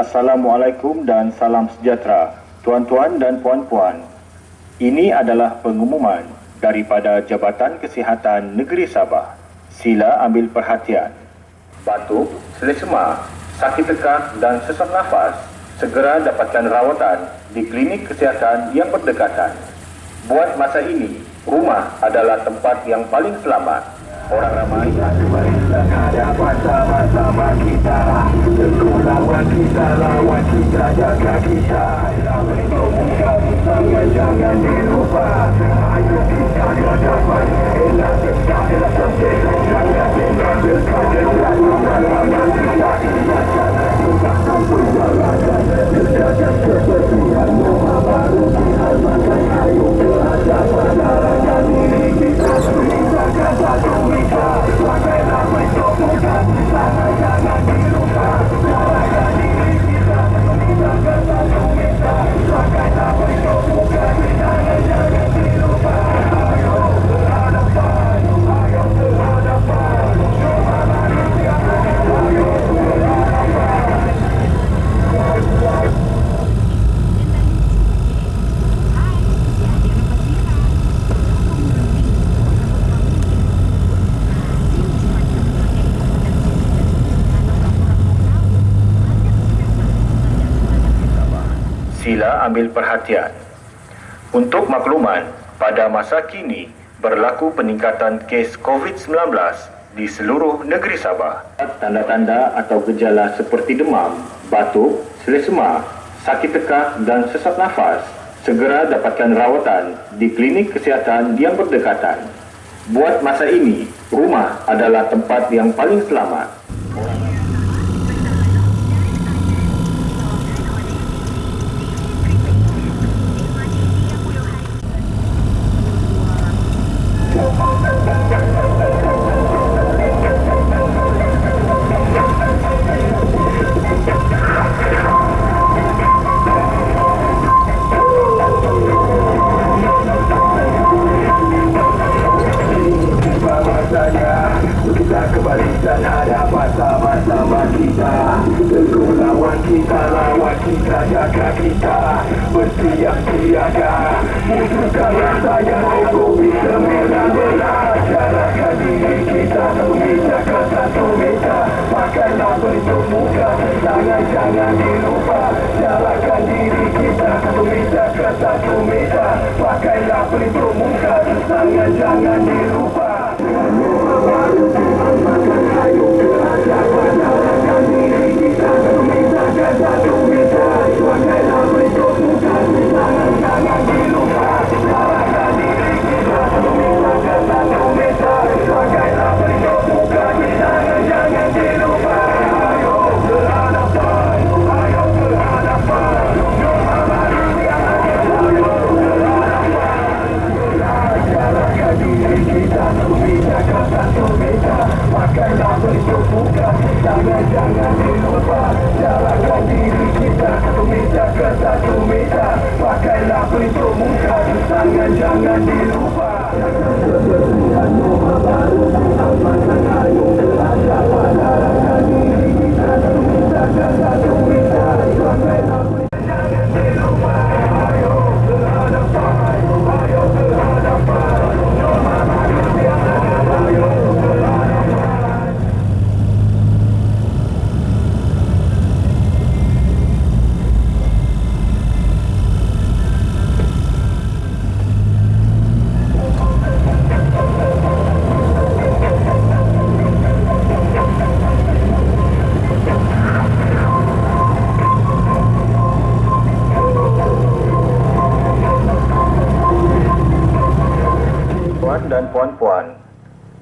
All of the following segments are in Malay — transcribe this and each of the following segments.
Assalamualaikum dan salam sejahtera, tuan-tuan dan puan-puan. Ini adalah pengumuman daripada Jabatan Kesihatan Negeri Sabah. Sila ambil perhatian. Batuk, selesema, sakit tekak dan sesak nafas segera dapatkan rawatan di klinik kesihatan yang berdekatan. Buat masa ini, rumah adalah tempat yang paling selamat orang ramai hadapan sama-sama kita kita, lawan kita, jaga kita. Untuk muka bersama jangan. dilupa ambil perhatian. Untuk makluman, pada masa kini berlaku peningkatan kes COVID-19 di seluruh negeri Sabah. Tanda-tanda atau gejala seperti demam, batuk, selesema, sakit tekak dan sesak nafas segera dapatkan rawatan di klinik kesihatan yang berdekatan. Buat masa ini, rumah adalah tempat yang paling selamat. Dan ada sama-sama kita Tentu lawan kita, lawan kita, jaga kita Bersiap tiada Mujurkan rasa yang aku bisa menang belas Jarakkan diri kita, memijakkan satu meja Pakailah bentuk muka, jangan-jangan dilupa. Jarakkan diri kita, memijakkan satu meja Pakailah bentuk muka, jangan-jangan dilupa Jangan-jangan dilupa. Thank you.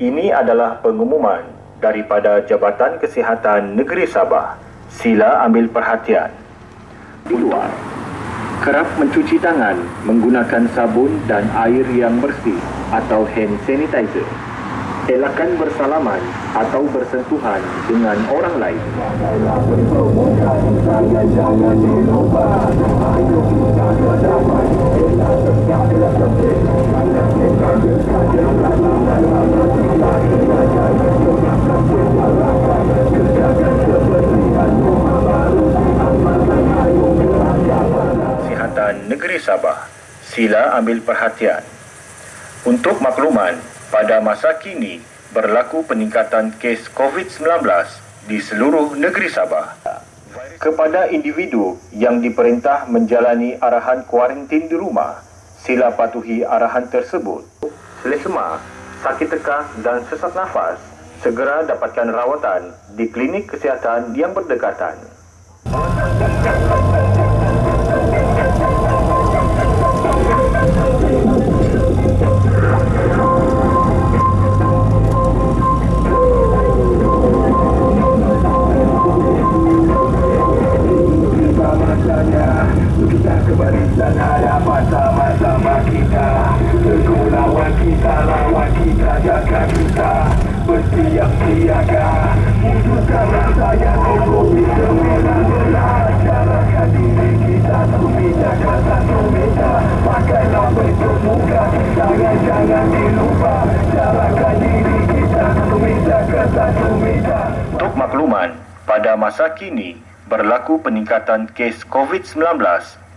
Ini adalah pengumuman daripada Jabatan Kesihatan Negeri Sabah. Sila ambil perhatian. Di luar, kerap mencuci tangan menggunakan sabun dan air yang bersih atau hand sanitizer. Elakkan bersalaman atau bersentuhan dengan orang lain. Kerjakan Sihatan Negeri Sabah sila ambil perhatian untuk makluman pada masa kini berlaku peningkatan kes COVID-19 di seluruh negeri Sabah. Kepada individu yang diperintah menjalani arahan kuarantin di rumah, sila patuhi arahan tersebut. Selesema, sakit tekak dan sesak nafas, segera dapatkan rawatan di klinik kesihatan yang berdekatan. Untuk makluman, pada masa kini berlaku peningkatan kes COVID-19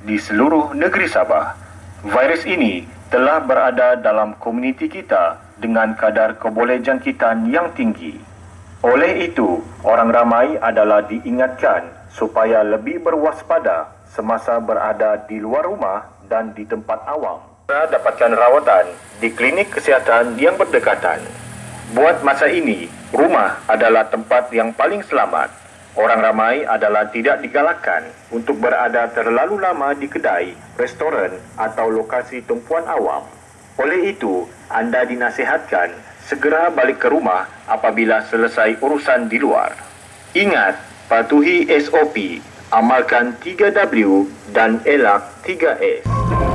di seluruh negeri Sabah. Virus ini telah berada dalam komuniti kita dengan kadar kebolehjangkitan yang tinggi. Oleh itu, orang ramai adalah diingatkan supaya lebih berwaspada semasa berada di luar rumah dan di tempat awam. Dapatkan rawatan di klinik kesihatan yang berdekatan. Buat masa ini, rumah adalah tempat yang paling selamat. Orang ramai adalah tidak digalakkan untuk berada terlalu lama di kedai, restoran atau lokasi tumpuan awam. Oleh itu, anda dinasihatkan segera balik ke rumah apabila selesai urusan di luar. Ingat, patuhi SOP, amalkan 3W dan elak 3S.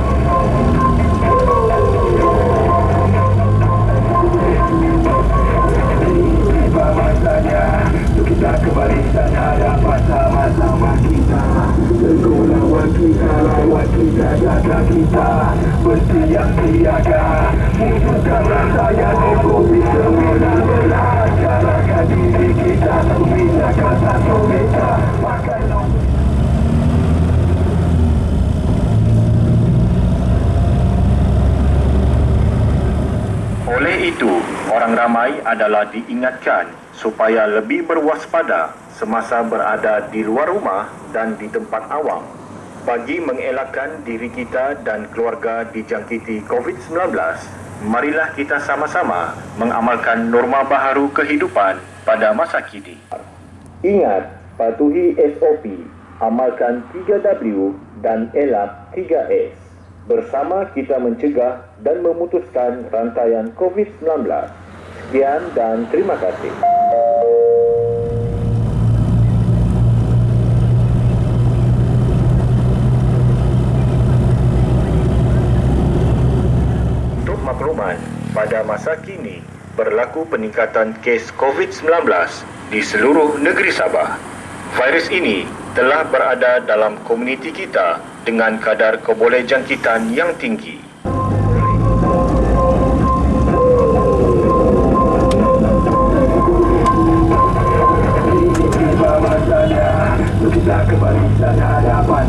Adalah diingatkan supaya lebih berwaspada semasa berada di luar rumah dan di tempat awam. Bagi mengelakkan diri kita dan keluarga dijangkiti COVID-19 marilah kita sama-sama mengamalkan norma baharu kehidupan pada masa kini. Ingat patuhi SOP amalkan 3W dan elak 3S bersama kita mencegah dan memutuskan rantaian COVID-19 sekian dan terima kasih pada masa kini berlaku peningkatan kes COVID-19 di seluruh negeri Sabah. Virus ini telah berada dalam komuniti kita dengan kadar kebolehjangkitan yang tinggi.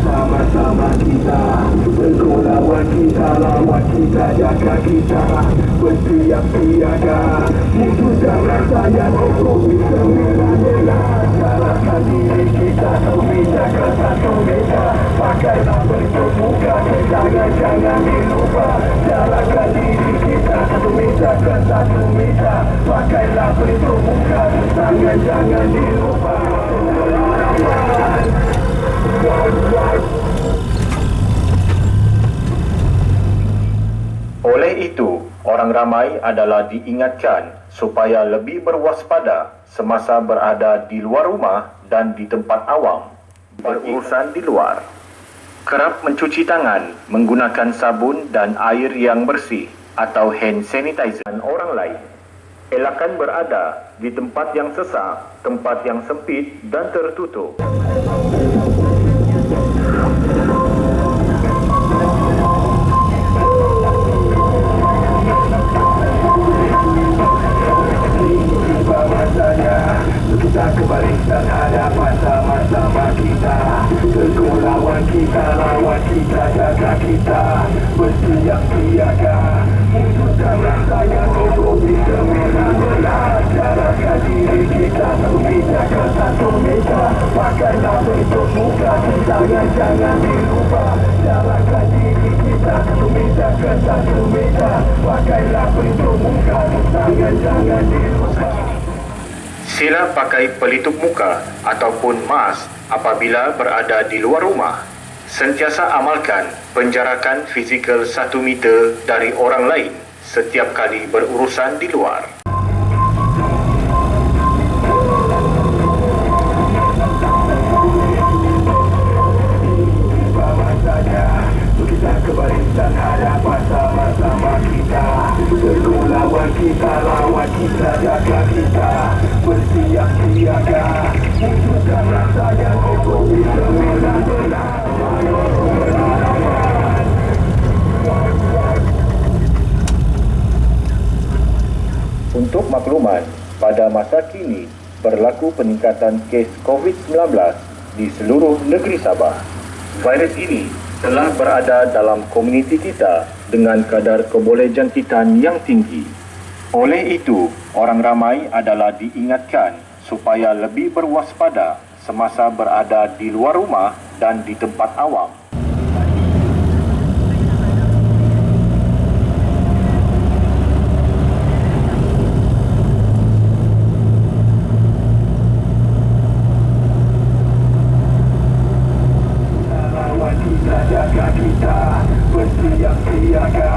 Sama-sama kita Teguh lawan kita, lawan kita, jaga kita. Bersiap siaga Musuhkan rasa yang hukum bisa menanyalah Jalankan diri kita, tumita kata tumita Pakailah bentuk muka, jangan-jangan dilupa Jalankan diri kita, tumita kata tumita Pakailah bentuk muka, jangan-jangan dilupa oleh itu, orang ramai adalah diingatkan supaya lebih berwaspada semasa berada di luar rumah dan di tempat awam berurusan di luar. Kerap mencuci tangan menggunakan sabun dan air yang bersih atau hand sanitizer orang lain. Elakkan berada di tempat yang sesak, tempat yang sempit dan tertutup. Jangan jangan dilupa Jalankan diri kita Pakailah bentuk muka Jangan jangan dilupa Sila pakai pelitup muka ataupun mask apabila berada di luar rumah. Sentiasa amalkan penjarakan fizikal satu meter dari orang lain setiap kali berurusan di luar. Lawan kita, Bersiap siaga Wujudkan rasa yang ekonomi Semenang benar Untuk makluman, pada masa kini berlaku peningkatan kes COVID-19 di seluruh negeri Sabah. Virus ini telah berada dalam komuniti kita dengan kadar kebolehjangkitan yang tinggi. Oleh itu, orang ramai adalah diingatkan supaya lebih berwaspada semasa berada di luar rumah dan di tempat awam. Lawan kita, jaga kita Bersiap siaga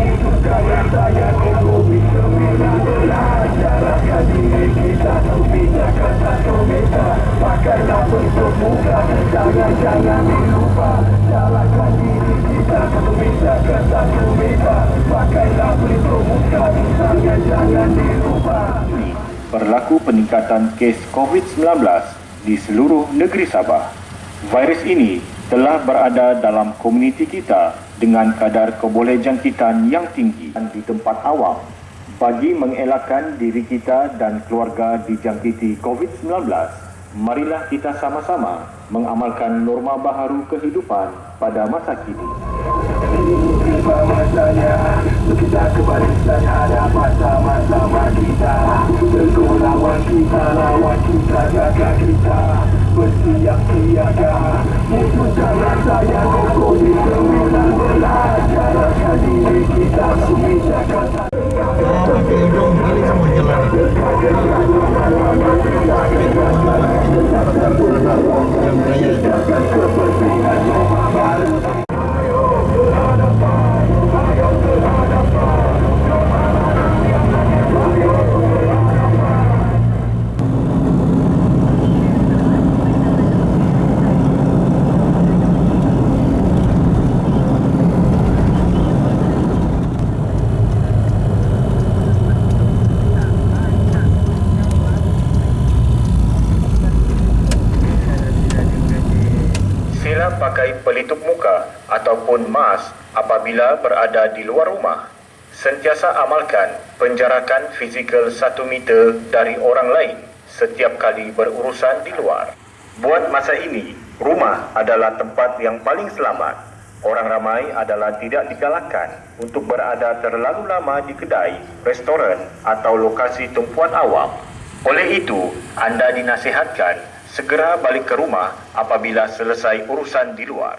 Wujudkan rasa yang ekonomi Semenang benar Jalankan diri kita Satu meja ke satu meja Pakailah bentuk muka Jangan jangan dilupa Jalankan diri kita Satu meja ke satu meja Pakailah bentuk muka Jangan jangan dilupa berlaku peningkatan kes COVID-19 di seluruh negeri Sabah. Virus ini telah berada dalam komuniti kita dengan kadar kebolehjangkitan yang tinggi dan di tempat awam. Bagi mengelakkan diri kita dan keluarga dijangkiti COVID-19, marilah kita sama-sama mengamalkan norma baharu kehidupan pada masa kini. Kita kebarisan hadapan sama-sama kita. Teguh lawan kita, lawan kita, jaga kita. Bersiap siaga. Wujudkan rasa yang ekonomi Semenang belajar Jalankan diri kita. Jaga pakai hidung kali semua jalan. Jam raya apabila berada di luar rumah. Sentiasa amalkan penjarakan fizikal satu meter dari orang lain setiap kali berurusan di luar. Buat masa ini, rumah adalah tempat yang paling selamat. Orang ramai adalah tidak digalakkan untuk berada terlalu lama di kedai, restoran atau lokasi tumpuan awam. Oleh itu, anda dinasihatkan segera balik ke rumah apabila selesai urusan di luar.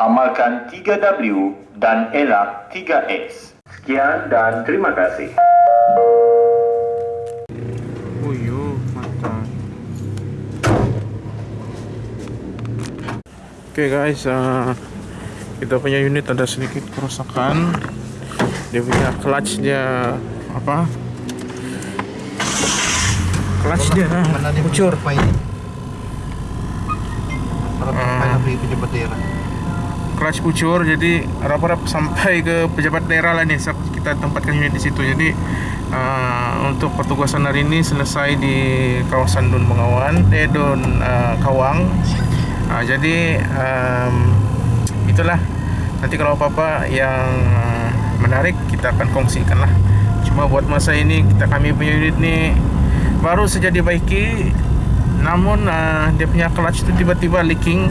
amalkan 3W dan elak 3S. Sekian dan terima kasih. Uyo, mata. Okay guys, uh, kita punya unit ada sedikit kerusakan dia punya clutch dia apa clutch dia Mana dia bocor Apa ini? Para Clutch bocor jadi harap-harap sampai ke pejabat daerah lah Sab- kita tempatkan unit di situ. Jadi uh, untuk pertugasan hari ini selesai di kawasan Dun Bengawan eh Dun uh, Kawang. Uh, jadi um, itulah. Nanti kalau apa-apa yang uh, menarik kita akan kongsikan lah. Cuma buat masa ini kita kami punya unit ni baru saja dibaiki. Namun uh, dia punya clutch tu tiba-tiba leaking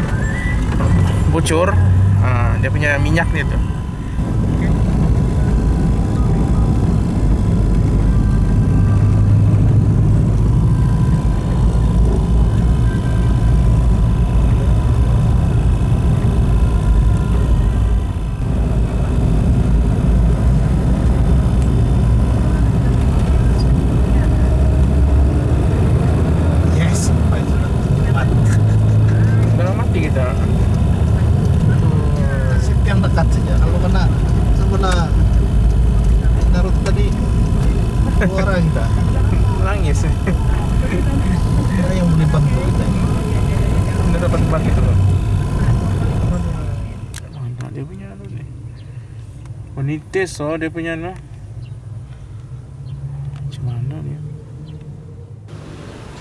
bocor dia punya minyak dia tu Yes. Sampai sudah. dah mati kita Sip yang dekat saja. Kalau kena sebelah Narut tadi dua orang kita. nangis Ada yang boleh bantu kita. Dah dapat bak itu loh mana dia punya anu ni oh ni test oh dia punya anu macam mana dia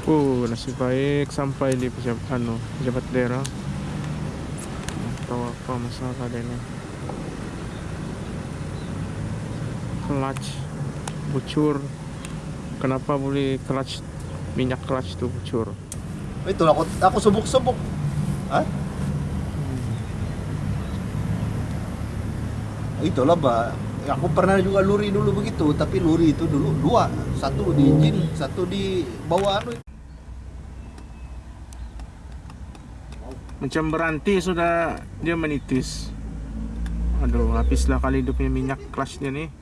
Oh, nasib baik sampai di pejabat anu, pejabat daerah. Tak Tahu apa masalah dia ni. Clutch bocor. Kenapa boleh clutch minyak clutch tu bocor? Itu aku aku subuk-subuk. Hah? Itulah bah. Aku pernah juga luri dulu begitu, tapi luri itu dulu dua, satu di engine, satu di bawah anu. Macam berhenti sudah dia menitis. Aduh, habislah kali dia punya minyak clutch dia ni.